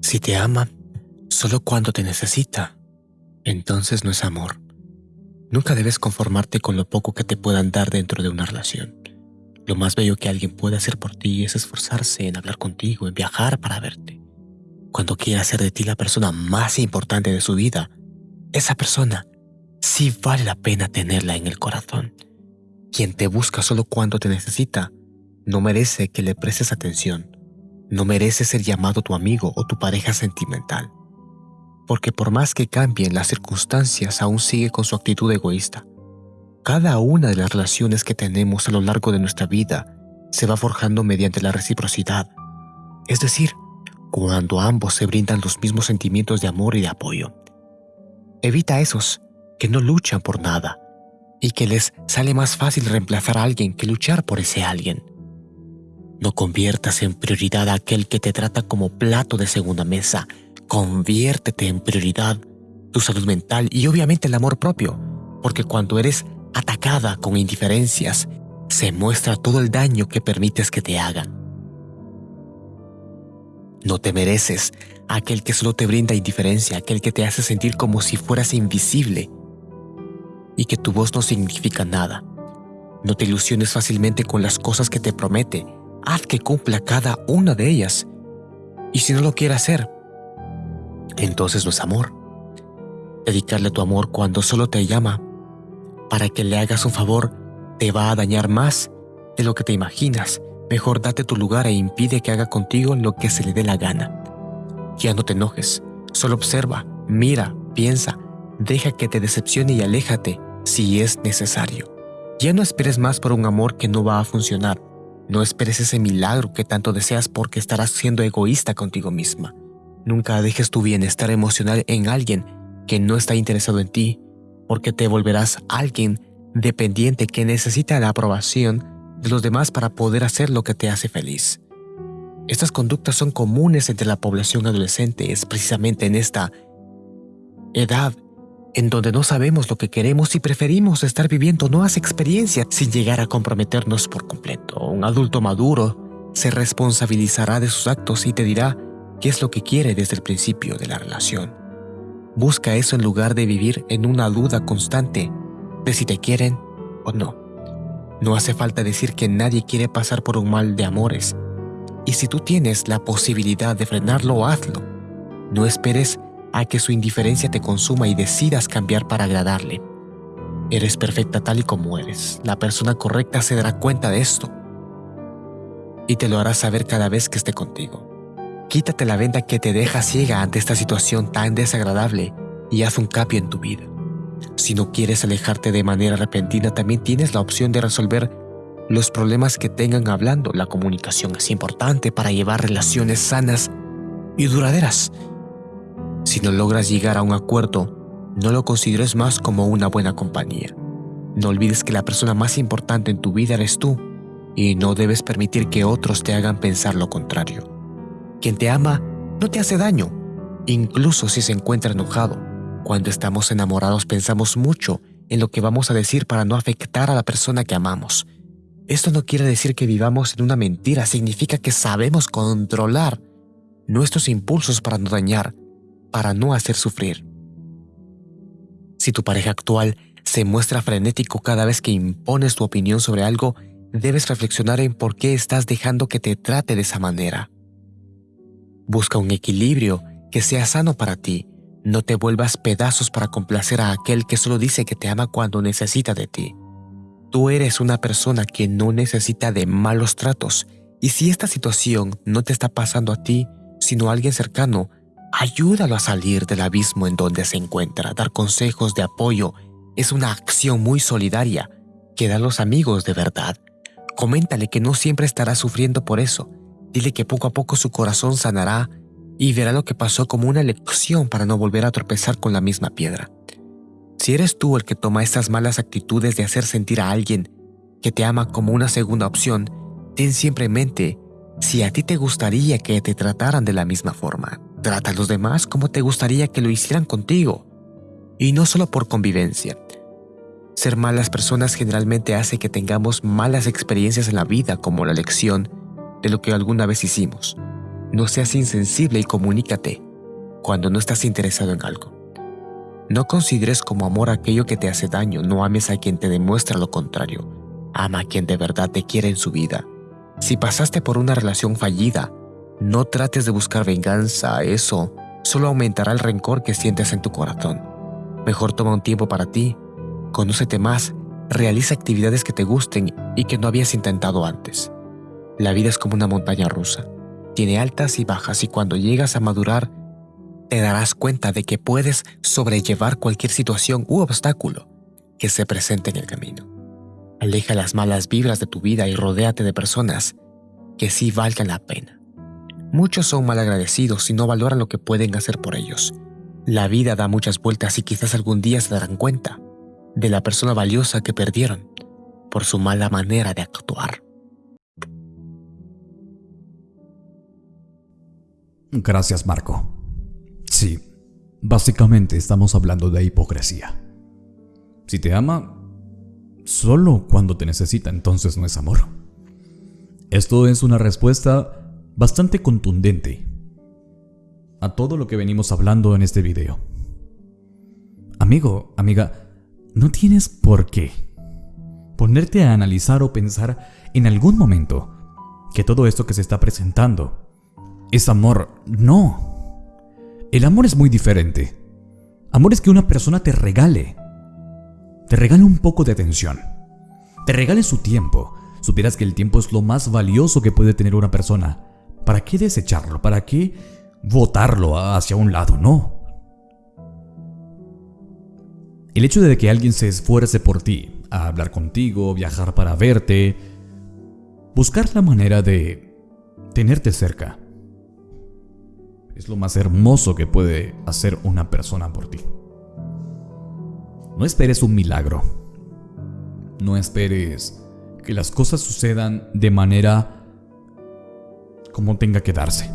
Si te ama solo cuando te necesita, entonces no es amor. Nunca debes conformarte con lo poco que te puedan dar dentro de una relación. Lo más bello que alguien puede hacer por ti es esforzarse en hablar contigo, en viajar para verte. Cuando quiera hacer de ti la persona más importante de su vida, esa persona sí vale la pena tenerla en el corazón. Quien te busca solo cuando te necesita, no merece que le prestes atención. No merece ser llamado tu amigo o tu pareja sentimental. Porque por más que cambien las circunstancias, aún sigue con su actitud egoísta. Cada una de las relaciones que tenemos a lo largo de nuestra vida se va forjando mediante la reciprocidad. Es decir, cuando ambos se brindan los mismos sentimientos de amor y de apoyo. Evita esos que no luchan por nada y que les sale más fácil reemplazar a alguien que luchar por ese alguien. No conviertas en prioridad a aquel que te trata como plato de segunda mesa. Conviértete en prioridad tu salud mental y obviamente el amor propio, porque cuando eres atacada con indiferencias, se muestra todo el daño que permites que te hagan. No te mereces aquel que solo te brinda indiferencia, aquel que te hace sentir como si fueras invisible y que tu voz no significa nada. No te ilusiones fácilmente con las cosas que te promete. Haz que cumpla cada una de ellas. Y si no lo quiere hacer, entonces no es amor. Dedicarle tu amor cuando solo te llama para que le hagas un favor te va a dañar más de lo que te imaginas. Mejor date tu lugar e impide que haga contigo lo que se le dé la gana. Ya no te enojes, solo observa, mira, piensa, deja que te decepcione y aléjate si es necesario. Ya no esperes más por un amor que no va a funcionar. No esperes ese milagro que tanto deseas porque estarás siendo egoísta contigo misma. Nunca dejes tu bienestar emocional en alguien que no está interesado en ti, porque te volverás alguien dependiente que necesita la aprobación de los demás para poder hacer lo que te hace feliz. Estas conductas son comunes entre la población adolescente, es precisamente en esta edad en donde no sabemos lo que queremos y preferimos estar viviendo nuevas experiencias sin llegar a comprometernos por completo. Un adulto maduro se responsabilizará de sus actos y te dirá qué es lo que quiere desde el principio de la relación. Busca eso en lugar de vivir en una duda constante de si te quieren o no. No hace falta decir que nadie quiere pasar por un mal de amores. Y si tú tienes la posibilidad de frenarlo, hazlo. No esperes que su indiferencia te consuma y decidas cambiar para agradarle. Eres perfecta tal y como eres. La persona correcta se dará cuenta de esto y te lo hará saber cada vez que esté contigo. Quítate la venda que te deja ciega ante esta situación tan desagradable y haz un cambio en tu vida. Si no quieres alejarte de manera repentina, también tienes la opción de resolver los problemas que tengan hablando. La comunicación es importante para llevar relaciones sanas y duraderas. Si no logras llegar a un acuerdo, no lo consideres más como una buena compañía. No olvides que la persona más importante en tu vida eres tú y no debes permitir que otros te hagan pensar lo contrario. Quien te ama no te hace daño, incluso si se encuentra enojado. Cuando estamos enamorados pensamos mucho en lo que vamos a decir para no afectar a la persona que amamos. Esto no quiere decir que vivamos en una mentira, significa que sabemos controlar nuestros impulsos para no dañar para no hacer sufrir. Si tu pareja actual se muestra frenético cada vez que impones tu opinión sobre algo, debes reflexionar en por qué estás dejando que te trate de esa manera. Busca un equilibrio que sea sano para ti. No te vuelvas pedazos para complacer a aquel que solo dice que te ama cuando necesita de ti. Tú eres una persona que no necesita de malos tratos y si esta situación no te está pasando a ti, sino a alguien cercano, Ayúdalo a salir del abismo en donde se encuentra. Dar consejos de apoyo es una acción muy solidaria que dan los amigos de verdad. Coméntale que no siempre estará sufriendo por eso. Dile que poco a poco su corazón sanará y verá lo que pasó como una lección para no volver a tropezar con la misma piedra. Si eres tú el que toma estas malas actitudes de hacer sentir a alguien que te ama como una segunda opción, ten siempre en mente si a ti te gustaría que te trataran de la misma forma. Trata a los demás como te gustaría que lo hicieran contigo. Y no solo por convivencia. Ser malas personas generalmente hace que tengamos malas experiencias en la vida como la lección de lo que alguna vez hicimos. No seas insensible y comunícate cuando no estás interesado en algo. No consideres como amor aquello que te hace daño, no ames a quien te demuestra lo contrario. Ama a quien de verdad te quiere en su vida. Si pasaste por una relación fallida, no trates de buscar venganza, eso solo aumentará el rencor que sientes en tu corazón. Mejor toma un tiempo para ti, conócete más, realiza actividades que te gusten y que no habías intentado antes. La vida es como una montaña rusa. Tiene altas y bajas y cuando llegas a madurar, te darás cuenta de que puedes sobrellevar cualquier situación u obstáculo que se presente en el camino. Aleja las malas vibras de tu vida y rodéate de personas que sí valgan la pena. Muchos son malagradecidos y no valoran lo que pueden hacer por ellos. La vida da muchas vueltas y quizás algún día se darán cuenta de la persona valiosa que perdieron por su mala manera de actuar. Gracias, Marco. Sí, básicamente estamos hablando de hipocresía. Si te ama, solo cuando te necesita, entonces no es amor. Esto es una respuesta bastante contundente a todo lo que venimos hablando en este video. Amigo, amiga, no tienes por qué ponerte a analizar o pensar en algún momento que todo esto que se está presentando es amor. No. El amor es muy diferente. Amor es que una persona te regale. Te regale un poco de atención. Te regale su tiempo. Supieras que el tiempo es lo más valioso que puede tener una persona. ¿Para qué desecharlo? ¿Para qué votarlo hacia un lado? No. El hecho de que alguien se esfuerce por ti, a hablar contigo, viajar para verte, buscar la manera de tenerte cerca, es lo más hermoso que puede hacer una persona por ti. No esperes un milagro. No esperes que las cosas sucedan de manera como tenga que darse.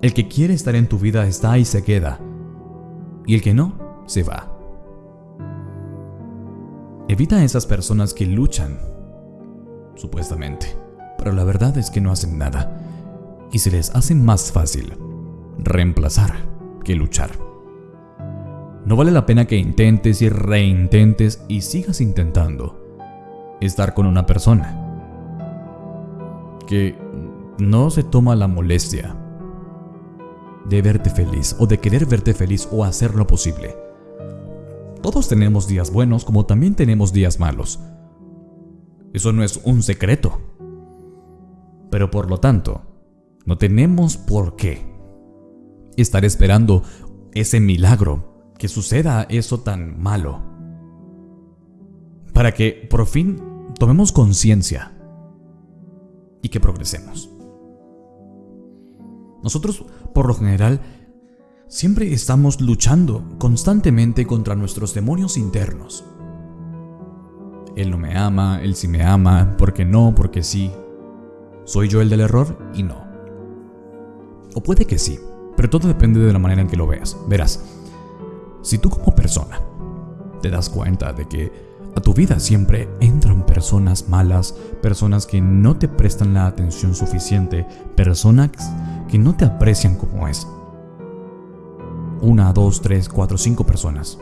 El que quiere estar en tu vida está y se queda. Y el que no, se va. Evita a esas personas que luchan, supuestamente, pero la verdad es que no hacen nada. Y se les hace más fácil reemplazar que luchar. No vale la pena que intentes y reintentes y sigas intentando estar con una persona que no se toma la molestia de verte feliz o de querer verte feliz o hacer lo posible. Todos tenemos días buenos como también tenemos días malos. Eso no es un secreto. Pero por lo tanto, no tenemos por qué estar esperando ese milagro, que suceda eso tan malo. Para que por fin tomemos conciencia y que progresemos. Nosotros, por lo general, siempre estamos luchando constantemente contra nuestros demonios internos. Él no me ama, él sí me ama, porque no, porque sí. ¿Soy yo el del error? Y no. O puede que sí, pero todo depende de la manera en que lo veas. Verás, si tú como persona te das cuenta de que a tu vida siempre entran personas malas, personas que no te prestan la atención suficiente, personas que no te aprecian como es. Una, dos, tres, cuatro, cinco personas.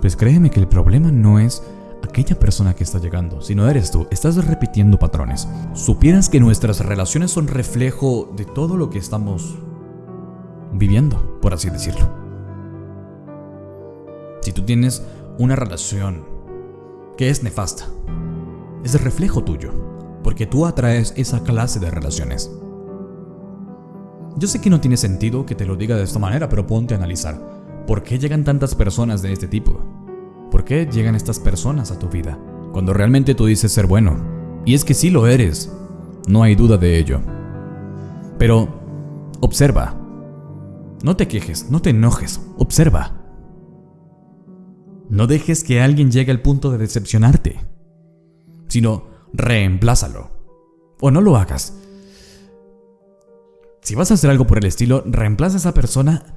Pues créeme que el problema no es aquella persona que está llegando, si no eres tú, estás repitiendo patrones. Supieras que nuestras relaciones son reflejo de todo lo que estamos viviendo, por así decirlo. Si tú tienes una relación que es nefasta, es reflejo tuyo, porque tú atraes esa clase de relaciones. Yo sé que no tiene sentido que te lo diga de esta manera, pero ponte a analizar. ¿Por qué llegan tantas personas de este tipo? ¿Por qué llegan estas personas a tu vida? Cuando realmente tú dices ser bueno. Y es que sí lo eres. No hay duda de ello. Pero, observa. No te quejes, no te enojes, observa. No dejes que alguien llegue al punto de decepcionarte, sino reemplázalo. O no lo hagas. Si vas a hacer algo por el estilo, reemplaza a esa persona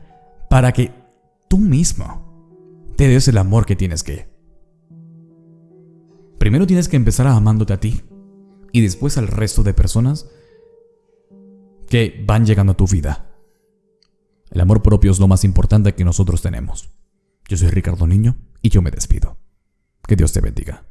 para que tú mismo te des el amor que tienes que. Primero tienes que empezar amándote a ti y después al resto de personas que van llegando a tu vida. El amor propio es lo más importante que nosotros tenemos. Yo soy Ricardo Niño y yo me despido. Que Dios te bendiga.